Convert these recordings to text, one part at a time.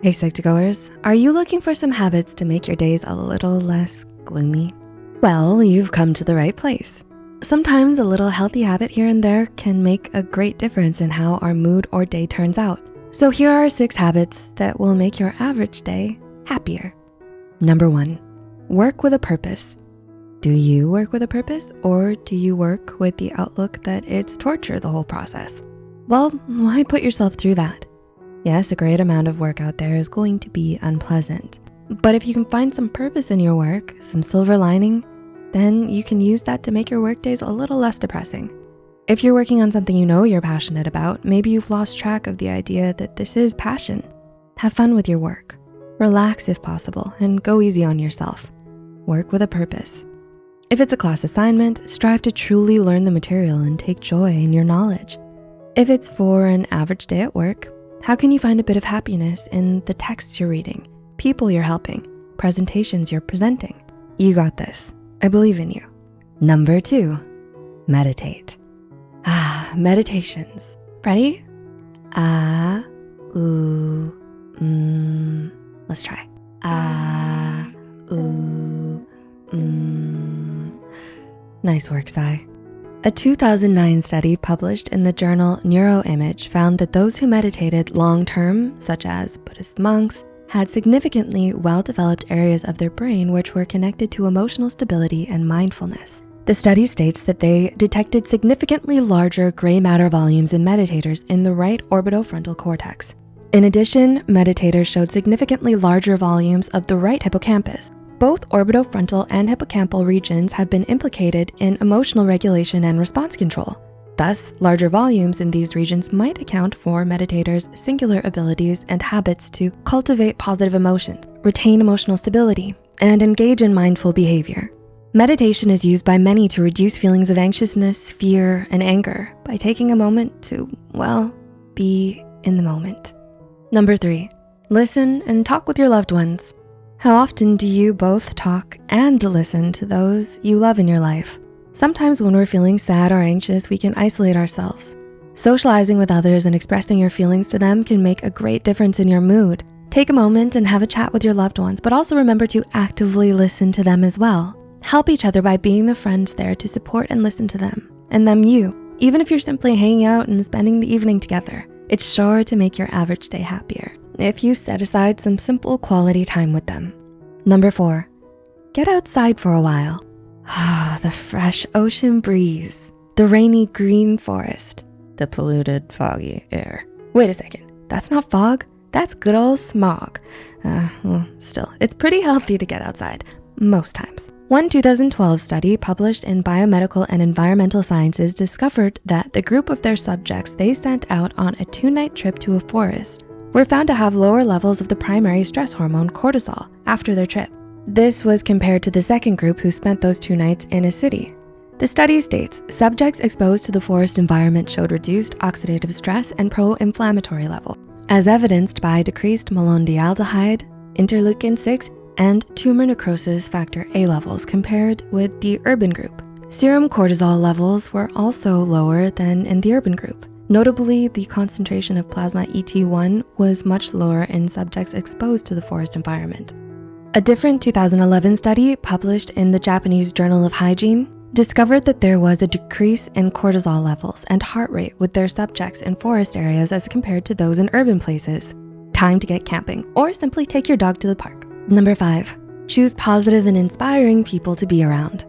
Hey Psych2Goers, are you looking for some habits to make your days a little less gloomy? Well, you've come to the right place. Sometimes a little healthy habit here and there can make a great difference in how our mood or day turns out. So here are six habits that will make your average day happier. Number one, work with a purpose. Do you work with a purpose or do you work with the outlook that it's torture the whole process? Well, why put yourself through that? Yes, a great amount of work out there is going to be unpleasant. But if you can find some purpose in your work, some silver lining, then you can use that to make your work days a little less depressing. If you're working on something you know you're passionate about, maybe you've lost track of the idea that this is passion. Have fun with your work. Relax if possible and go easy on yourself. Work with a purpose. If it's a class assignment, strive to truly learn the material and take joy in your knowledge. If it's for an average day at work, how can you find a bit of happiness in the texts you're reading, people you're helping, presentations you're presenting? You got this, I believe in you. Number two, meditate. Ah, meditations. Ready? Ah, ooh, mm. Let's try. Ah, ooh, mm. Nice work, Sai. A 2009 study published in the journal Neuroimage found that those who meditated long-term, such as Buddhist monks, had significantly well-developed areas of their brain which were connected to emotional stability and mindfulness. The study states that they detected significantly larger gray matter volumes in meditators in the right orbitofrontal cortex. In addition, meditators showed significantly larger volumes of the right hippocampus, both orbitofrontal and hippocampal regions have been implicated in emotional regulation and response control. Thus, larger volumes in these regions might account for meditators' singular abilities and habits to cultivate positive emotions, retain emotional stability, and engage in mindful behavior. Meditation is used by many to reduce feelings of anxiousness, fear, and anger by taking a moment to, well, be in the moment. Number three, listen and talk with your loved ones. How often do you both talk and listen to those you love in your life? Sometimes when we're feeling sad or anxious, we can isolate ourselves. Socializing with others and expressing your feelings to them can make a great difference in your mood. Take a moment and have a chat with your loved ones, but also remember to actively listen to them as well. Help each other by being the friends there to support and listen to them, and them you. Even if you're simply hanging out and spending the evening together, it's sure to make your average day happier if you set aside some simple quality time with them. Number four, get outside for a while. Ah, the fresh ocean breeze, the rainy green forest, the polluted foggy air. Wait a second, that's not fog, that's good old smog. Uh, well, still, it's pretty healthy to get outside, most times. One 2012 study published in Biomedical and Environmental Sciences discovered that the group of their subjects they sent out on a two-night trip to a forest were found to have lower levels of the primary stress hormone cortisol after their trip. This was compared to the second group who spent those two nights in a city. The study states subjects exposed to the forest environment showed reduced oxidative stress and pro-inflammatory level, as evidenced by decreased malondialdehyde, interleukin-6, and tumor necrosis factor A levels compared with the urban group. Serum cortisol levels were also lower than in the urban group. Notably, the concentration of plasma ET1 was much lower in subjects exposed to the forest environment. A different 2011 study published in the Japanese Journal of Hygiene discovered that there was a decrease in cortisol levels and heart rate with their subjects in forest areas as compared to those in urban places. Time to get camping or simply take your dog to the park. Number five, choose positive and inspiring people to be around.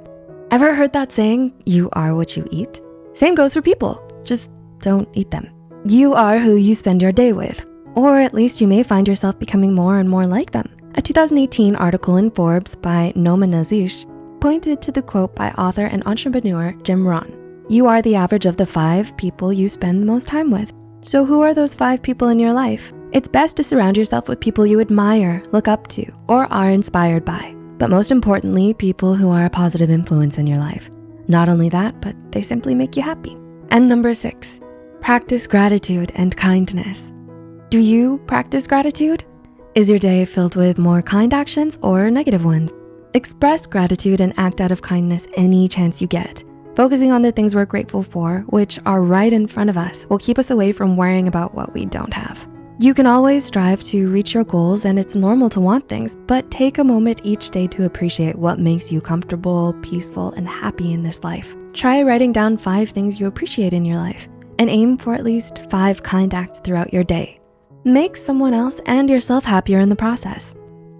Ever heard that saying, you are what you eat? Same goes for people, just don't eat them. You are who you spend your day with, or at least you may find yourself becoming more and more like them. A 2018 article in Forbes by Noma Nazish pointed to the quote by author and entrepreneur Jim Rohn. You are the average of the five people you spend the most time with. So who are those five people in your life? It's best to surround yourself with people you admire, look up to, or are inspired by. But most importantly, people who are a positive influence in your life. Not only that, but they simply make you happy. And number six, Practice gratitude and kindness. Do you practice gratitude? Is your day filled with more kind actions or negative ones? Express gratitude and act out of kindness any chance you get. Focusing on the things we're grateful for, which are right in front of us, will keep us away from worrying about what we don't have. You can always strive to reach your goals and it's normal to want things, but take a moment each day to appreciate what makes you comfortable, peaceful, and happy in this life. Try writing down five things you appreciate in your life and aim for at least five kind acts throughout your day. Make someone else and yourself happier in the process.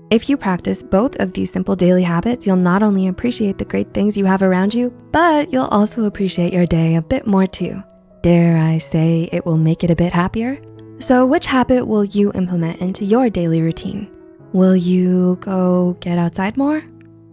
If you practice both of these simple daily habits, you'll not only appreciate the great things you have around you, but you'll also appreciate your day a bit more too. Dare I say it will make it a bit happier? So which habit will you implement into your daily routine? Will you go get outside more?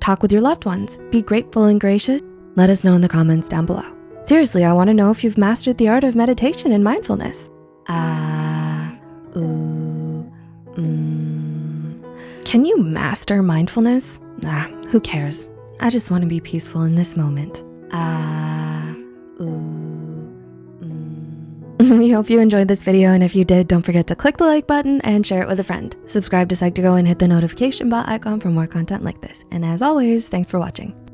Talk with your loved ones, be grateful and gracious? Let us know in the comments down below. Seriously, I wanna know if you've mastered the art of meditation and mindfulness. Ah, uh, ooh, mm. Can you master mindfulness? Nah, who cares? I just wanna be peaceful in this moment. Ah, uh, ooh, mm. We hope you enjoyed this video and if you did, don't forget to click the like button and share it with a friend. Subscribe to Psych2Go and hit the notification bell icon for more content like this. And as always, thanks for watching.